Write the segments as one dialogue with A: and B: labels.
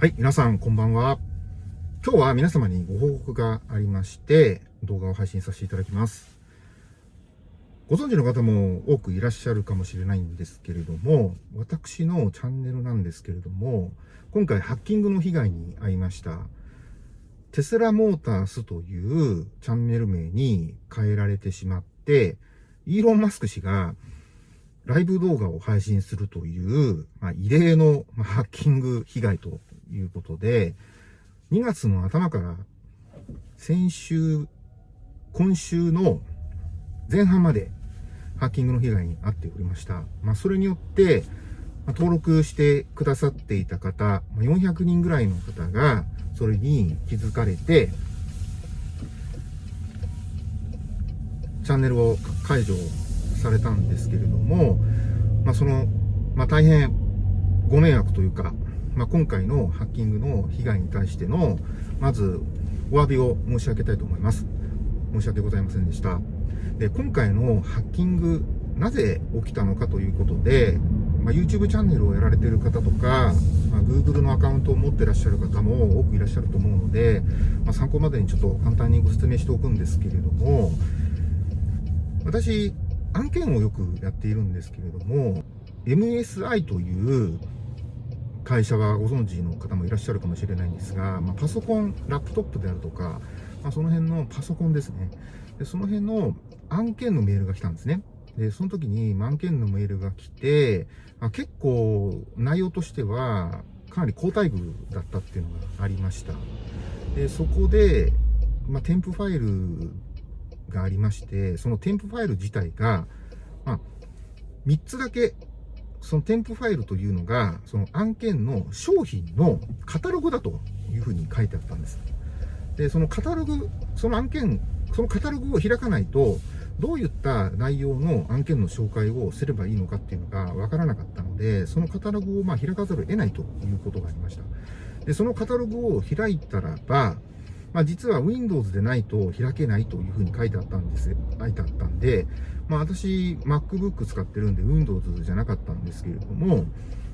A: はい、皆さんこんばんは。今日は皆様にご報告がありまして、動画を配信させていただきます。ご存知の方も多くいらっしゃるかもしれないんですけれども、私のチャンネルなんですけれども、今回ハッキングの被害に遭いました。テスラモータースというチャンネル名に変えられてしまって、イーロン・マスク氏がライブ動画を配信するという、まあ、異例の、まハッキング被害ということで、2月の頭から先週、今週の前半までハッキングの被害に遭っておりました。まあ、それによって、ま登録してくださっていた方、400人ぐらいの方が、それに気づかれて、チャンネルを解除されたんですけれども、まあ、その、まあ、大変ご迷惑というか、まあ、今回のハッキングの被害に対しての、まず、お詫びを申し上げたいと思います。申し訳ございませんでした。で、今回のハッキング、なぜ起きたのかということで、まあ、YouTube チャンネルをやられている方とか、まあ、Google のアカウントを持ってらっしゃる方も多くいらっしゃると思うので、まあ、参考までにちょっと簡単にご説明しておくんですけれども、私、案件をよくやっているんですけれども、MSI という会社はご存知の方もいらっしゃるかもしれないんですが、まあ、パソコン、ラップトップであるとか、まあ、その辺のパソコンですね。で、その辺の案件のメールが来たんですね。で、その時に案件のメールが来て、まあ、結構内容としてはかなり高待遇だったっていうのがありました。で、そこで、まあ、添付ファイルがありまして、その添付ファイル自体が、まあ、3つだけその添付ファイルというのが、その案件の商品のカタログだというふうに書いてあったんです。で、そのカタログ、その案件、そのカタログを開かないと、どういった内容の案件の紹介をすればいいのかっていうのがわからなかったので、そのカタログをま開かざるを得ないということがありました。で、そのカタログを開いたらば、まあ、実は Windows でないと開けないというふうに書いてあったんです、書いてあったんで、まあ、私、MacBook 使ってるんで Windows じゃなかったんですけれども、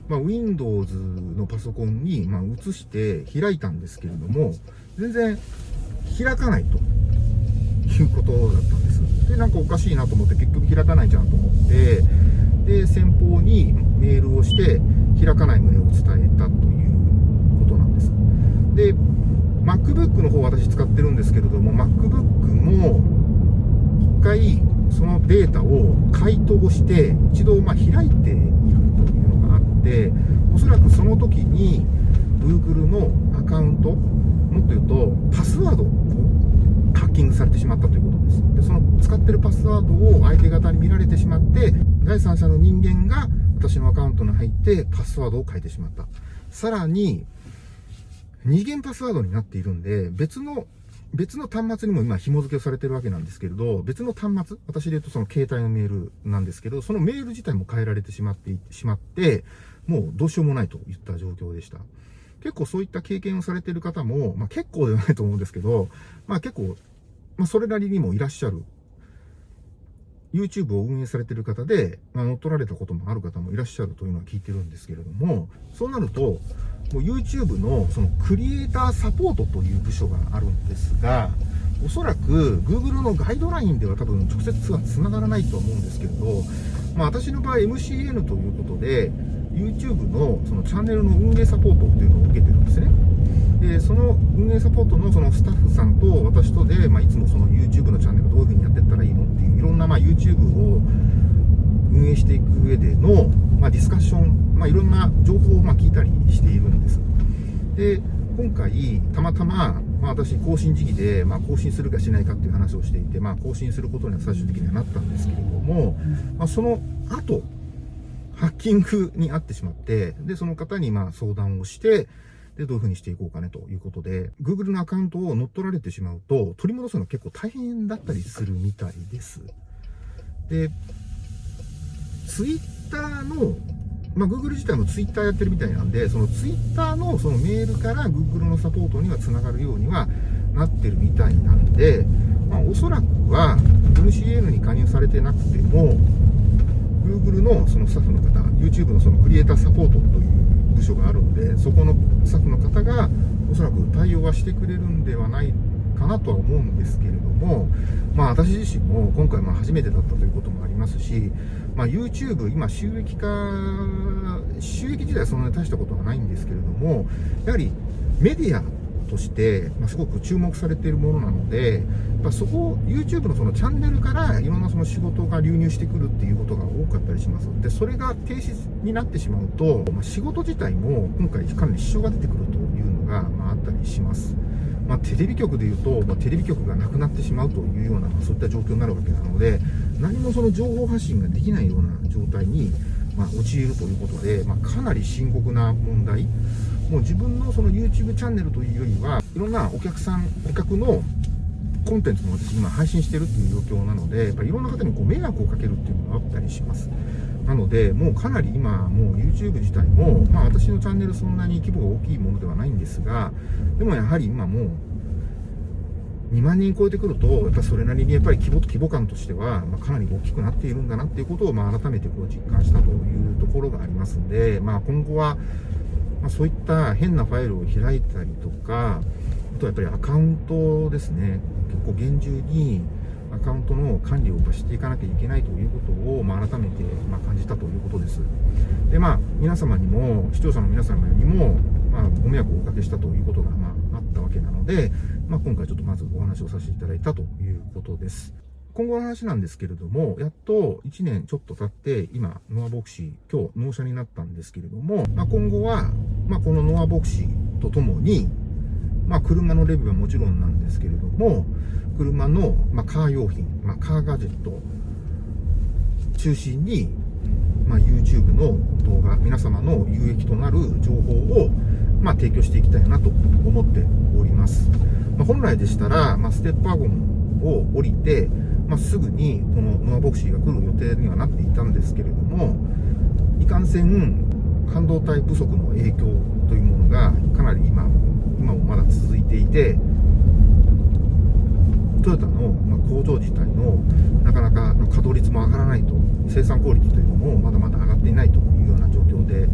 A: まあ、Windows のパソコンに、ま移して開いたんですけれども、全然開かないということだったんです。で、なんかおかしいなと思って結局開かないじゃんと思って、で、先方にメールをして開かない旨を伝えたということなんです。で、MacBook の方私使ってるんですけれども、MacBook も一回そのデータを解凍して一度ま開いているというのがあっておそらくその時に Google のアカウントもっと言うとパスワードをハッキングされてしまったということです。でその使ってるパスワードを相手方に見られてしまって第三者の人間が私のアカウントに入ってパスワードを変えてしまった。さらに二元パスワードになっているんで別の別の端末にも今紐付けされてるわけなんですけれど、別の端末、私で言うとその携帯のメールなんですけど、そのメール自体も変えられてしまってしまって、もうどうしようもないといった状況でした。結構そういった経験をされている方も、まあ結構ではないと思うんですけど、まあ結構、まあそれなりにもいらっしゃる YouTube を運営されてる方で、まあ、乗っ取られたこともある方もいらっしゃるというのは聞いてるんですけれども、そうなると、YouTube のそのクリエイターサポートという部署があるんですが、おそらく Google のガイドラインでは多分直接は繋がらないと思うんですけれど、まあ私の場合 MCN ということで、YouTube のそのチャンネルの運営サポートっていうのを受けてるんですね。で、その運営サポートのそのスタッフさんと私とで、まあ、いつもその YouTube のチャンネルどういう風にやっていったらいいのっていう、いろんなまあ YouTube を運営していく上での、まあ、ディスカッション、まあ、いろんな情報をま聞いたりしているんです。で、今回、たまたま、まあ、私、更新時期で、まあ、更新するかしないかっていう話をしていて、まあ、更新することには最終的にはなったんですけれども、まあ、その後、ハッキングに遭ってしまって、で、その方にまあ相談をして、で、どういう風にしていこうかねということで、Google のアカウントを乗っ取られてしまうと、取り戻すの結構大変だったりするみたいです。で、Twitter の、まあ、Google 自体も Twitter やってるみたいなんで、その Twitter のそのメールから Google のサポートには繋がるようにはなってるみたいなんで、まあ、おそらくは MCN に加入されてなくても、Google のそのスタッフの方、YouTube のそのクリエイターサポートという部署があるので、そこのスタッフの方がおそらく対応はしてくれるんではないかなとは思うんですけれども、まあ私自身も今回まあ初めてだったということもあますし、まあ YouTube、今収益化、収益自体はそんなに大したことはないんですけれども、やはりメディアとして、まあ、すごく注目されているものなので、まあ、そこ、YouTube のそのチャンネルからいろんなその仕事が流入してくるっていうことが多かったりします。で、それが停止になってしまうと、まあ、仕事自体も今回かなり支障が出てくるというのが、まあ、あったりします。まあ、テレビ局でいうと、まあ、テレビ局がなくなってしまうというような、まあ、そういった状況になるわけなので、何もその情報発信ができないような状態に、まあ、陥るということで、まあ、かなり深刻な問題。もう自分のその YouTube チャンネルというよりは、いろんなお客さん、顧客のコンテンツも私今配信してるっていう状況なので、やっぱりいろんな方にこう迷惑をかけるっていうのがあったりします。なので、もうかなり今、もう YouTube 自体も、まあ私のチャンネルそんなに規模が大きいものではないんですが、でもやはり今もう、2万人超えてくると、やっぱそれなりにやっぱり規模と規模感としては、まあ、かなり大きくなっているんだなっていうことを、まあ、改めてこう実感したというところがありますんで、まあ、今後は、まあ、そういった変なファイルを開いたりとか、あとはやっぱりアカウントですね、結構厳重にアカウントの管理をしていかなきゃいけないということを、まあ、改めて、ま感じたということです。で、まあ、皆様にも、視聴者の皆様にも、まあ、ご迷惑をおかけしたということが、まあ、あったわけなので、まあ、今回ちょっとまずお話をさせていただいたということです。今後の話なんですけれども、やっと1年ちょっと経って、今、ノアボクシー、今日納車になったんですけれども、まあ、今後は、まあ、このノアボクシーとともに、まあ、車のレビューはもちろんなんですけれども、車の、まあ、カー用品、まあ、カーガジェット中心に、まあ、YouTube の動画、皆様の有益となる情報を、まあ、提供していきたいなと思っております。まあ、本来でしたら、まあ、ステップワゴンを降りて、まあ、すぐにこのノアボクシーが来る予定にはなっていたんですけれども、いかんせん半導体不足の影響というがかなり今、今もまだ続いていて、トヨタの工場自体のなかなか稼働率も上がらないと、生産効率というのもまだまだ上がっていないというような状況で、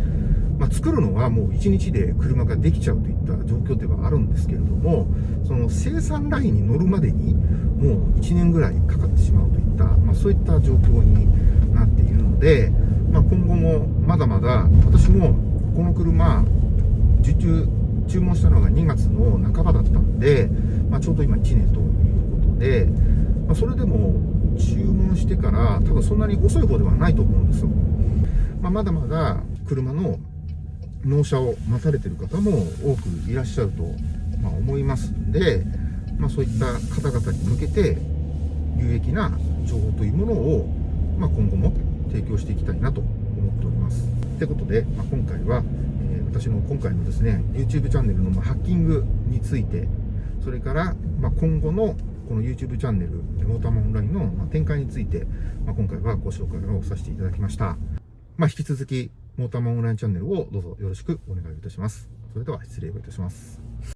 A: まあ、作るのはもう1日で車ができちゃうといった状況ではあるんですけれども、その生産ラインに乗るまでにもう1年ぐらいかかってしまうといった、まあ、そういった状況になっているので、まあ、今後もまだまだ私もこの車受注注文したのが2月の半ばだったんで、まあ、ちょうど今1年ということで、まあ、それでも注文してから多分そんなに遅い方ではないと思うんですよ、まあ、まだまだ車の納車を待たれてる方も多くいらっしゃると、ま思いますんで、まあ、そういった方々に向けて有益な情報というものを、ま、今後も提供していきたいなと思っております。ということで、まあ、今回は、私の今回のですね YouTube チャンネルのまハッキングについてそれから、ま今後のこの YouTube チャンネルモーターマンオンラインの展開について、ま今回はご紹介をさせていただきました。まあ、引き続きモーターマンオンラインチャンネルをどうぞよろしくお願いいたします。それでは失礼をいたします。